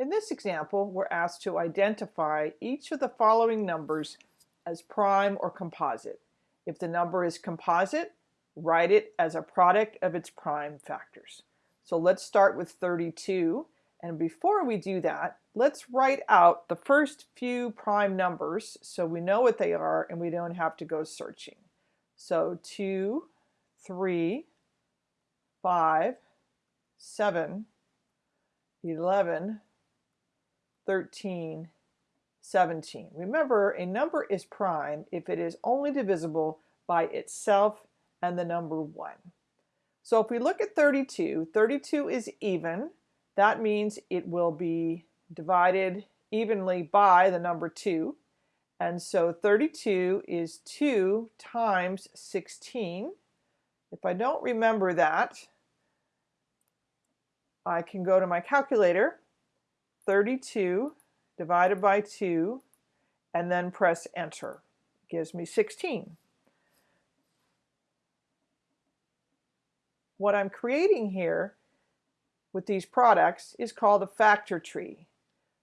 In this example, we're asked to identify each of the following numbers as prime or composite. If the number is composite, write it as a product of its prime factors. So let's start with 32. And before we do that, let's write out the first few prime numbers so we know what they are and we don't have to go searching. So 2, 3, 5, 7, 11, 13, 17. Remember, a number is prime if it is only divisible by itself and the number 1. So if we look at 32, 32 is even. That means it will be divided evenly by the number 2. And so 32 is 2 times 16. If I don't remember that, I can go to my calculator, 32 divided by 2, and then press enter. Gives me 16. What I'm creating here with these products is called a factor tree.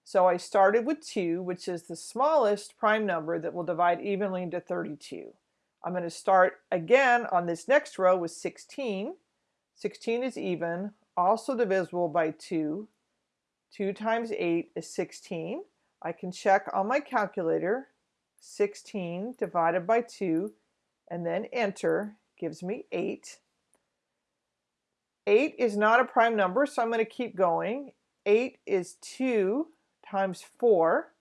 So I started with 2, which is the smallest prime number that will divide evenly into 32. I'm going to start again on this next row with 16. 16 is even also divisible by 2. 2 times 8 is 16. I can check on my calculator. 16 divided by 2 and then enter gives me 8. 8 is not a prime number, so I'm going to keep going. 8 is 2 times 4.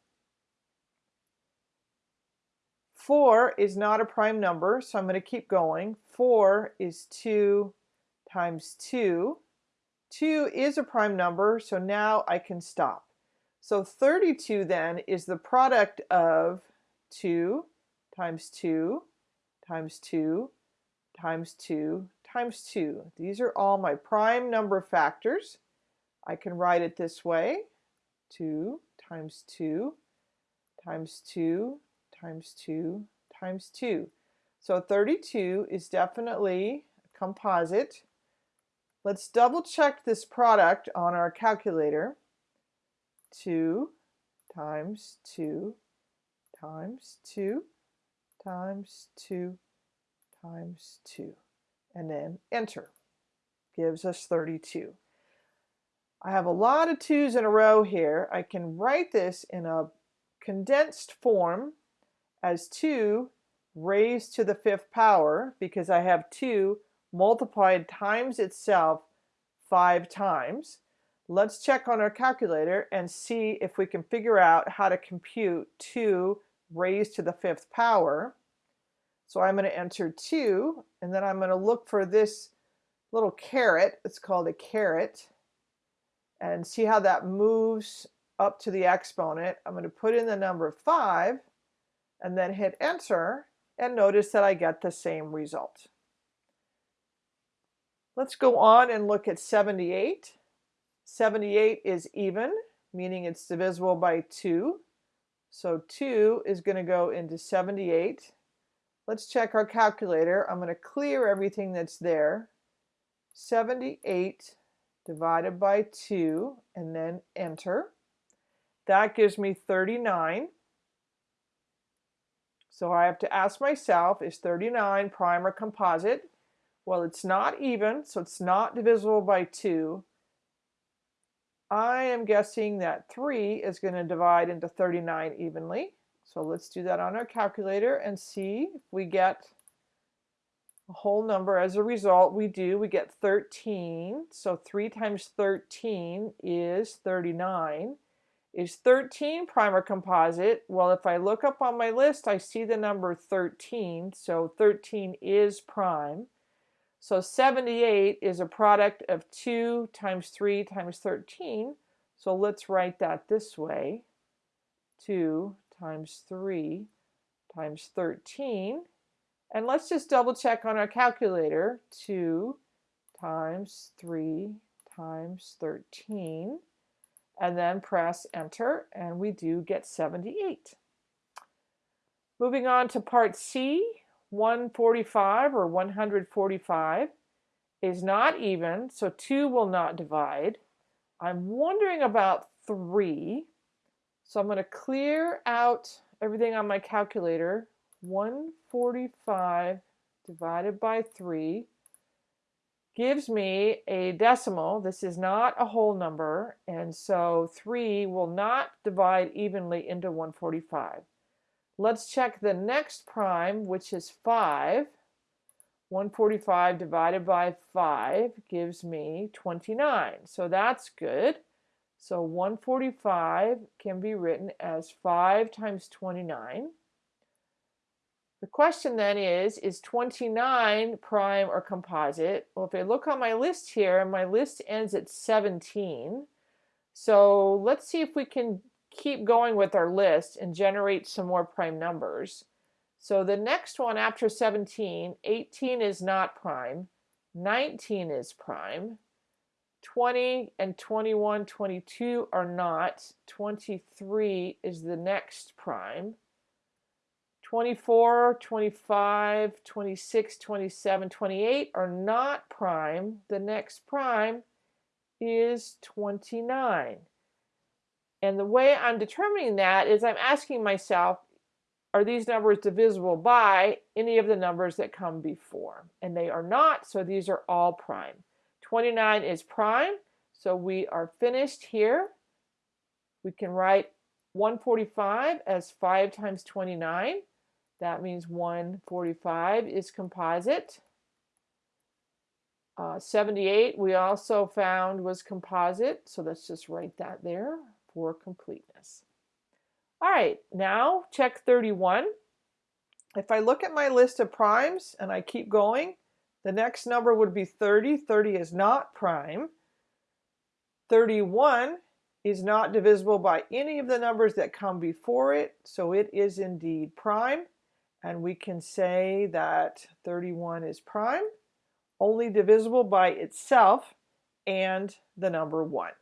4 is not a prime number, so I'm going to keep going. 4 is 2 times 2. 2 is a prime number, so now I can stop. So 32 then is the product of 2 times 2 times 2 times 2 times 2. These are all my prime number factors. I can write it this way. 2 times 2 times 2 times 2 times 2. So 32 is definitely a composite. Let's double check this product on our calculator. 2 times 2 times 2 times 2 times 2 and then enter gives us 32. I have a lot of 2's in a row here. I can write this in a condensed form as 2 raised to the fifth power because I have 2 multiplied times itself five times. Let's check on our calculator and see if we can figure out how to compute 2 raised to the fifth power. So I'm going to enter 2 and then I'm going to look for this little caret. It's called a caret and see how that moves up to the exponent. I'm going to put in the number 5 and then hit enter and notice that I get the same result. Let's go on and look at 78. 78 is even, meaning it's divisible by 2. So 2 is going to go into 78. Let's check our calculator. I'm going to clear everything that's there. 78 divided by 2 and then enter. That gives me 39. So I have to ask myself, is 39 prime or composite? Well, it's not even, so it's not divisible by 2. I am guessing that 3 is going to divide into 39 evenly. So let's do that on our calculator and see if we get a whole number. As a result, we do. We get 13. So 3 times 13 is 39. Is 13 prime or composite? Well, if I look up on my list, I see the number 13. So 13 is prime. So 78 is a product of 2 times 3 times 13. So let's write that this way. 2 times 3 times 13. And let's just double check on our calculator. 2 times 3 times 13. And then press enter and we do get 78. Moving on to part C, 145 or 145 is not even, so 2 will not divide. I'm wondering about 3. So I'm going to clear out everything on my calculator. 145 divided by 3 gives me a decimal. This is not a whole number, and so 3 will not divide evenly into 145. Let's check the next prime, which is 5. 145 divided by 5 gives me 29. So that's good. So 145 can be written as 5 times 29. The question then is, is 29 prime or composite? Well, if I look on my list here, my list ends at 17. So let's see if we can keep going with our list and generate some more prime numbers. So the next one after 17, 18 is not prime, 19 is prime, 20 and 21, 22 are not, 23 is the next prime, 24, 25, 26, 27, 28 are not prime. The next prime is 29. And the way I'm determining that is I'm asking myself, are these numbers divisible by any of the numbers that come before? And they are not, so these are all prime. 29 is prime, so we are finished here. We can write 145 as 5 times 29. That means 145 is composite. Uh, 78 we also found was composite, so let's just write that there for completeness. All right, now check 31. If I look at my list of primes and I keep going, the next number would be 30. 30 is not prime. 31 is not divisible by any of the numbers that come before it, so it is indeed prime. And we can say that 31 is prime, only divisible by itself and the number 1.